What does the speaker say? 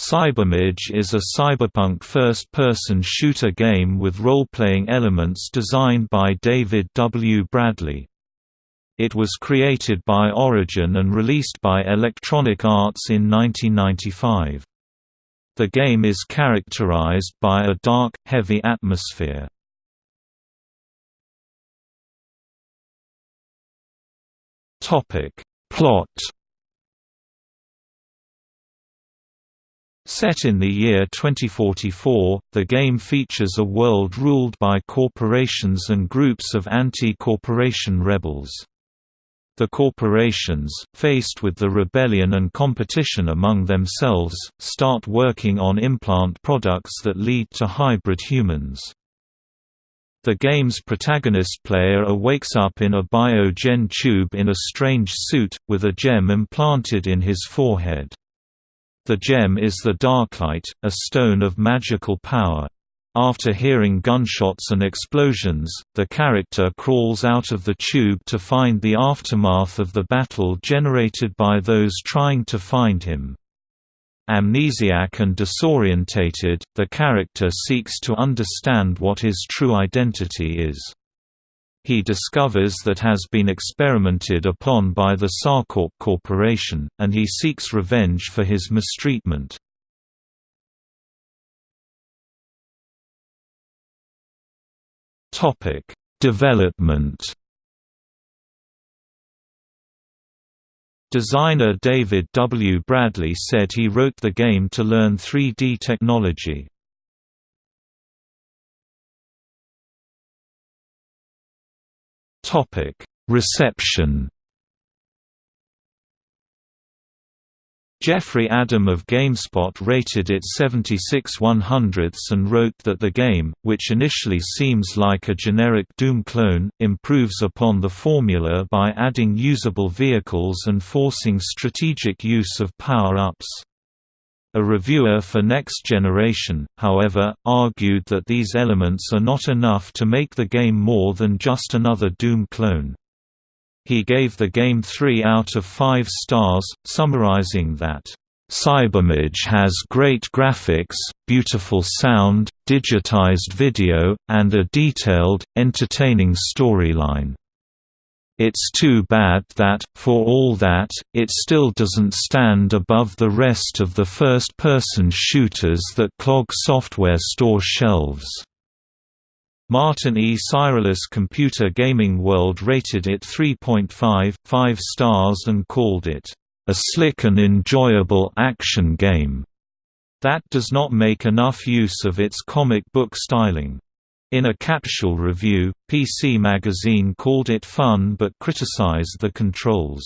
Cybermage is a cyberpunk first-person shooter game with role-playing elements designed by David W. Bradley. It was created by Origin and released by Electronic Arts in 1995. The game is characterized by a dark, heavy atmosphere. Plot Set in the year 2044, the game features a world ruled by corporations and groups of anti-corporation rebels. The corporations, faced with the rebellion and competition among themselves, start working on implant products that lead to hybrid humans. The game's protagonist player awakes up in a biogen tube in a strange suit, with a gem implanted in his forehead. The gem is the Darklight, a stone of magical power. After hearing gunshots and explosions, the character crawls out of the tube to find the aftermath of the battle generated by those trying to find him. Amnesiac and disorientated, the character seeks to understand what his true identity is. He discovers that has been experimented upon by the Sarcorp Corporation, and he seeks revenge for his mistreatment. Development Designer David W. Bradley said he wrote the game to learn 3D technology. Topic: Reception. Jeffrey Adam of GameSpot rated it 76 100ths and wrote that the game, which initially seems like a generic Doom clone, improves upon the formula by adding usable vehicles and forcing strategic use of power-ups. A reviewer for Next Generation, however, argued that these elements are not enough to make the game more than just another Doom clone. He gave the game 3 out of 5 stars, summarizing that, Cybermage has great graphics, beautiful sound, digitized video, and a detailed, entertaining storyline. It's too bad that, for all that, it still doesn't stand above the rest of the first-person shooters that clog software store shelves. Martin E. Cirulis Computer Gaming World rated it 3.5, 5 stars and called it, "...a slick and enjoyable action game." That does not make enough use of its comic book styling. In a capsule review, PC Magazine called it fun but criticized the controls.